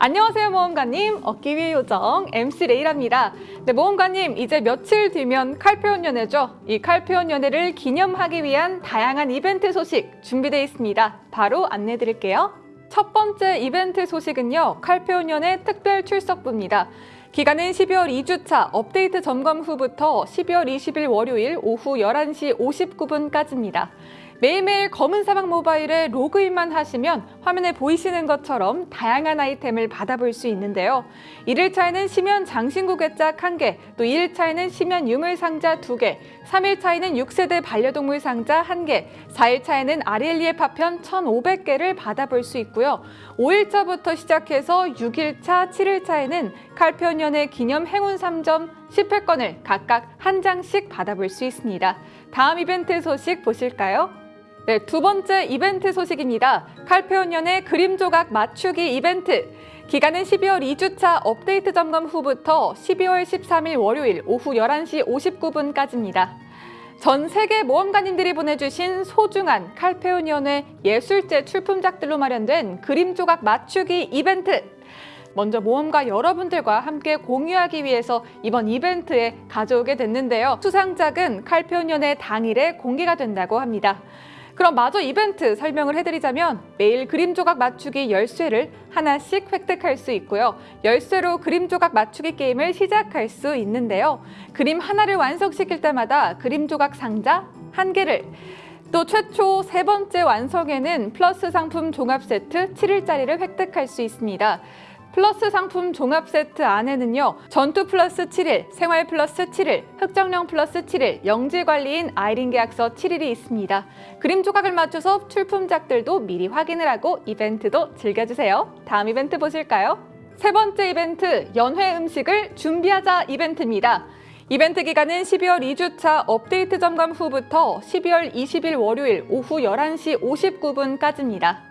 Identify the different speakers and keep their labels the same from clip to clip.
Speaker 1: 안녕하세요 모험가님. 얻기 위해 요정 MC 레이랍니다. 네 모험가님 이제 며칠 뒤면 칼페온 연회죠. 이 칼페온 연회를 기념하기 위한 다양한 이벤트 소식 준비되어 있습니다. 바로 안내 드릴게요. 첫 번째 이벤트 소식은요 칼페온 연회 특별 출석부입니다. 기간은 12월 2주차 업데이트 점검 후부터 12월 20일 월요일 오후 11시 59분까지입니다. 매일매일 검은 사막 모바일에 로그인만 하시면 화면에 보이시는 것처럼 다양한 아이템을 받아볼 수 있는데요. 1일차에는 심연 장신구 괴짝 1개, 또 2일차에는 심연 유물 상자 2개, 3일차에는 6세대 반려동물 상자 1개, 4일차에는 아리엘리의 파편 1,500개를 받아볼 수 있고요. 5일차부터 시작해서 6일차, 7일차에는 칼편연의 기념 행운 3점 10회권을 각각 한 장씩 받아볼 수 있습니다. 다음 이벤트 소식 보실까요? 네, 두 번째 이벤트 소식입니다. 칼페온연의 그림 조각 맞추기 이벤트. 기간은 12월 2주차 업데이트 점검 후부터 12월 13일 월요일 오후 11시 59분까지입니다. 전 세계 모험가님들이 보내주신 소중한 칼페온연의 예술제 출품작들로 마련된 그림 조각 맞추기 이벤트. 먼저 모험가 여러분들과 함께 공유하기 위해서 이번 이벤트에 가져오게 됐는데요. 수상작은 칼페온연의 당일에 공개가 된다고 합니다. 그럼 마저 이벤트 설명을 해드리자면 매일 그림 조각 맞추기 열쇠를 하나씩 획득할 수 있고요. 열쇠로 그림 조각 맞추기 게임을 시작할 수 있는데요. 그림 하나를 완성시킬 때마다 그림 조각 상자 한 개를 또 최초 세 번째 완성에는 플러스 상품 종합 세트 7일짜리를 획득할 수 있습니다. 플러스 상품 종합 세트 안에는요. 전투 플러스 7일, 생활 플러스 7일, 흑정령 플러스 7일, 영지관리인 아이린 계약서 7일이 있습니다. 그림 조각을 맞춰서 출품작들도 미리 확인을 하고 이벤트도 즐겨주세요. 다음 이벤트 보실까요? 세 번째 이벤트, 연회 음식을 준비하자 이벤트입니다. 이벤트 기간은 12월 2주차 업데이트 점검 후부터 12월 20일 월요일 오후 11시 59분까지입니다.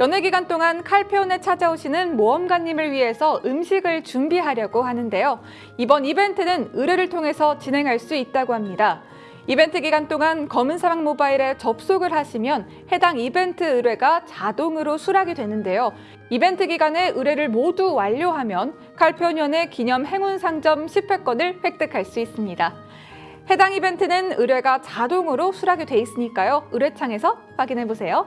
Speaker 1: 연회 기간 동안 칼페온에 찾아오시는 모험가님을 위해서 음식을 준비하려고 하는데요. 이번 이벤트는 의뢰를 통해서 진행할 수 있다고 합니다. 이벤트 기간 동안 검은 사막 모바일에 접속을 하시면 해당 이벤트 의뢰가 자동으로 수락이 되는데요. 이벤트 기간에 의뢰를 모두 완료하면 칼페온연의 기념 행운 상점 10회권을 획득할 수 있습니다. 해당 이벤트는 의뢰가 자동으로 수락이 돼 있으니까요. 의뢰창에서 확인해 보세요.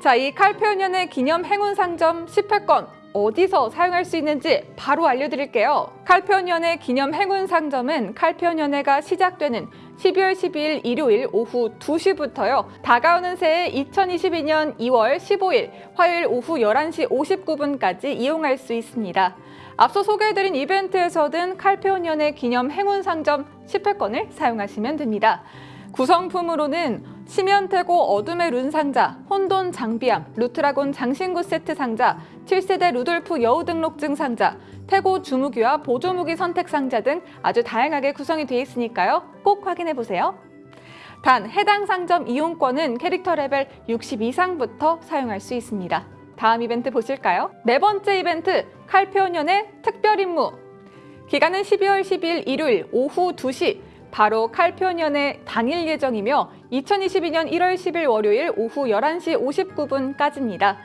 Speaker 1: 자, 이 칼페온연의 기념 행운 상점 10회권 어디서 사용할 수 있는지 바로 알려드릴게요. 칼페온연의 기념 행운 상점은 칼페온연회가 시작되는 12월 12일 일요일 오후 2시부터요. 다가오는 새해 2022년 2월 15일 화요일 오후 11시 59분까지 이용할 수 있습니다. 앞서 소개해드린 이벤트에서 얻은 칼페온 연회 기념 행운 상점 10회권을 사용하시면 됩니다. 구성품으로는 심연태고 어둠의 룬 상자, 혼돈 장비함, 루트라곤 장신구 세트 상자, 7세대 루돌프 여우 등록증 상자, 태고 주무기와 보조무기 선택 상자 등 아주 다양하게 구성이 되어 있으니까요. 꼭 확인해 보세요. 단 해당 상점 이용권은 캐릭터 레벨 60 이상부터 사용할 수 있습니다. 다음 이벤트 보실까요? 네 번째 이벤트 칼페오년의 특별 임무 기간은 12월 12일 일요일 오후 2시 바로 칼표년의 당일 예정이며 2022년 1월 10일 월요일 오후 11시 59분까지입니다.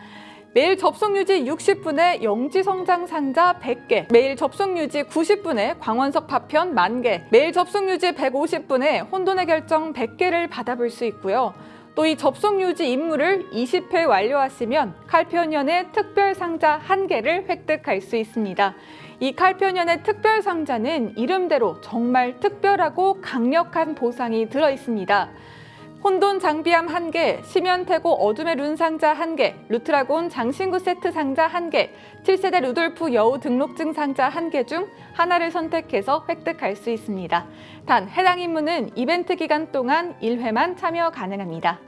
Speaker 1: 매일 접속 유지 60분에 영지 성장 상자 100개, 매일 접속 유지 90분에 광원석 파편 만개, 매일 접속 유지 150분에 혼돈의 결정 100개를 받아볼 수 있고요. 또 이 접속 유지 임무를 20회 완료하시면 칼표년의 특별 상자 1개를 획득할 수 있습니다. 이 칼표년의 특별 상자는 이름대로 정말 특별하고 강력한 보상이 들어 있습니다. 혼돈 장비함 1개, 심연태고 어둠의 룬 상자 1개, 루트라곤 장신구 세트 상자 1개, 7세대 루돌프 여우 등록증 상자 1개 중 하나를 선택해서 획득할 수 있습니다. 단 해당 임무는 이벤트 기간 동안 1회만 참여 가능합니다.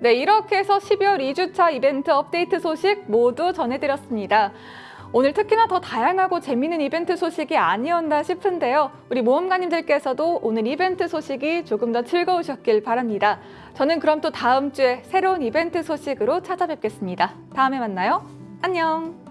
Speaker 1: 네, 이렇게 해서 12월 2주차 이벤트 업데이트 소식 모두 전해드렸습니다. 오늘 특히나 더 다양하고 재미있는 이벤트 소식이 아니었나 싶은데요. 우리 모험가님들께서도 오늘 이벤트 소식이 조금 더 즐거우셨길 바랍니다. 저는 그럼 또 다음 주에 새로운 이벤트 소식으로 찾아뵙겠습니다. 다음에 만나요. 안녕!